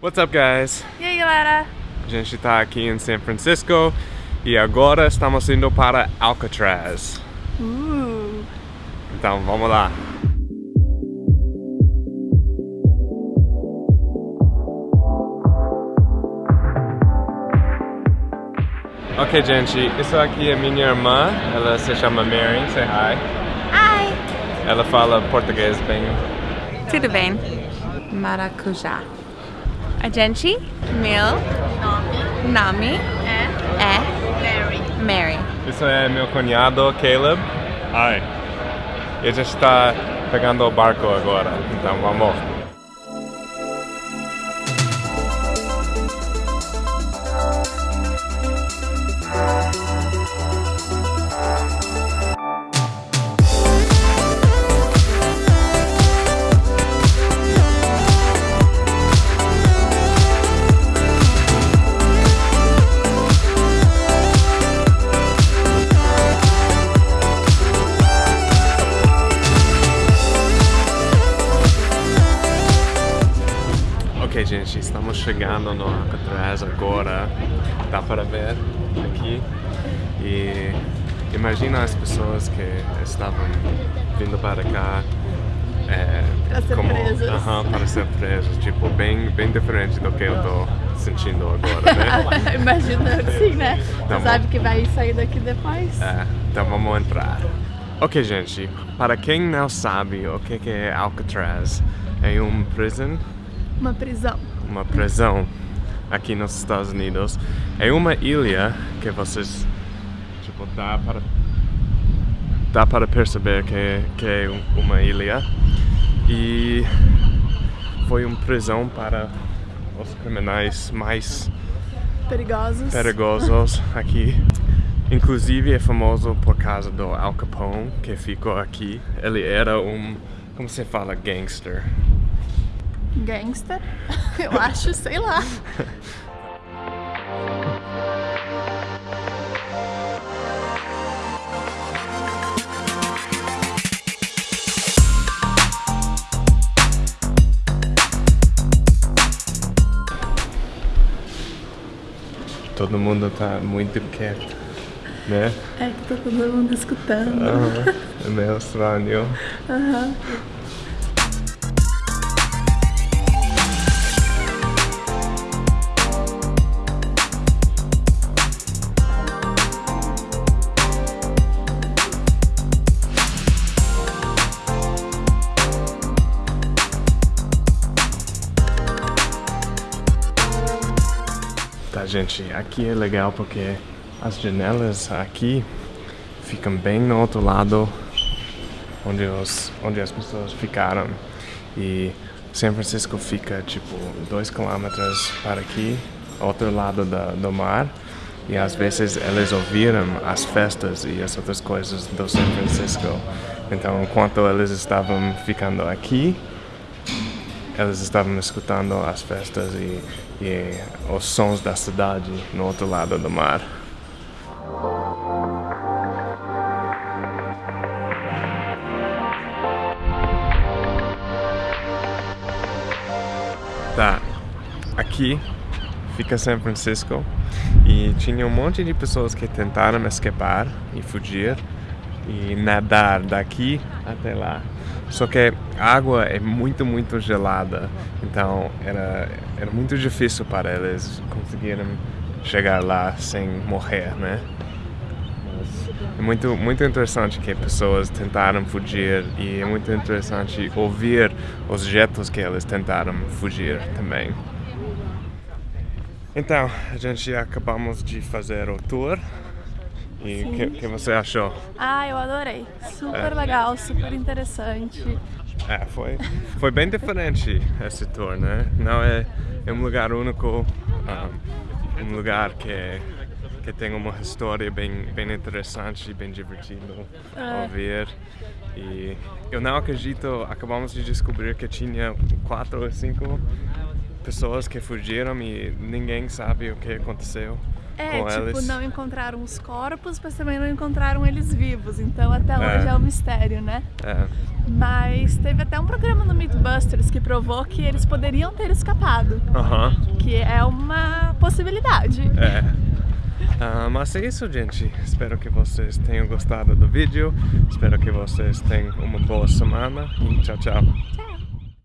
What's up, guys? E aí, galera? A gente está aqui em San Francisco e agora estamos indo para Alcatraz. Uh, Então, vamos lá. Ok, gente, isso aqui é minha irmã, ela se chama Mary, say hi. Hi! Ela fala português bem. Tudo bem? Maracujá. A gente, meu nome é Mary. Mary. Isso é meu cunhado, Caleb. Hi. E a gente está pegando o barco agora, então vamos. Gente, estamos chegando no Alcatraz agora. Dá para ver aqui. E imagina as pessoas que estavam vindo para cá. É, Para ser como, presas. Aham, para ser presos. Tipo, bem, bem diferente do que eu tô sentindo agora, né? Imagina assim, né? Bom. sabe que vai sair daqui depois? É, então vamos entrar. Ok, gente, para quem não sabe o que que é Alcatraz, é um prison Uma prisão. uma prisão aqui nos Estados Unidos. É uma ilha que vocês tipo dá para dá para perceber que que é um- uma ilha e foi uma prisão para os criminais mais Perigosos. perigosos aqui. Inclusive é famoso por causa do Al Capone que ficou aqui. Ele era um como se fala gangster. Gangster? Eu acho, sei lá. Todo mundo tá muito quieto, né? É que tá todo mundo escutando. Aham, É meio estranho. Aham. Tá, gente, aqui é legal porque as janelas aqui ficam bem no outro lado onde, os, onde as pessoas ficaram. E São Francisco fica tipo dois quilômetros para aqui, outro lado da, do mar. E às vezes eles ouviram as festas e as outras coisas do São Francisco. Então, enquanto eles estavam ficando aqui, eles estavam escutando as festas e, e os sons da cidade no outro lado do mar. Tá, aqui fica São Francisco e tinha um monte de pessoas que tentaram escapar e fugir e nadar daqui até lá. Só que a água é muito, muito gelada, então era, era muito difícil para eles conseguirem chegar lá sem morrer, né? Mas é muito, muito interessante que pessoas tentaram fugir e é muito interessante ouvir os jeitos que eles tentaram fugir também. Então, a gente acabamos de fazer o tour. E o que, que você achou? Ah, eu adorei. Super É. legal, super interessante. É, foi, foi bem diferente esse tour, né? Não é, é um lugar único, ah, um lugar que, que tem uma história bem, bem interessante e bem divertido É. ouvir. E eu não acredito, acabamos de descobrir que tinha quatro ou cinco pessoas que fugiram e ninguém sabe o que aconteceu. É, com tipo, eles. não encontraram os corpos, mas também não encontraram eles vivos. Então até É. hoje é um mistério, né? É, Mas teve até um programa no Mythbusters que provou que eles poderiam ter escapado. aham, Que é uma possibilidade. é. Ah, mas é isso, gente. Espero que vocês tenham gostado do vídeo. Espero que vocês tenham uma boa semana. E tchau, tchau. Tchau!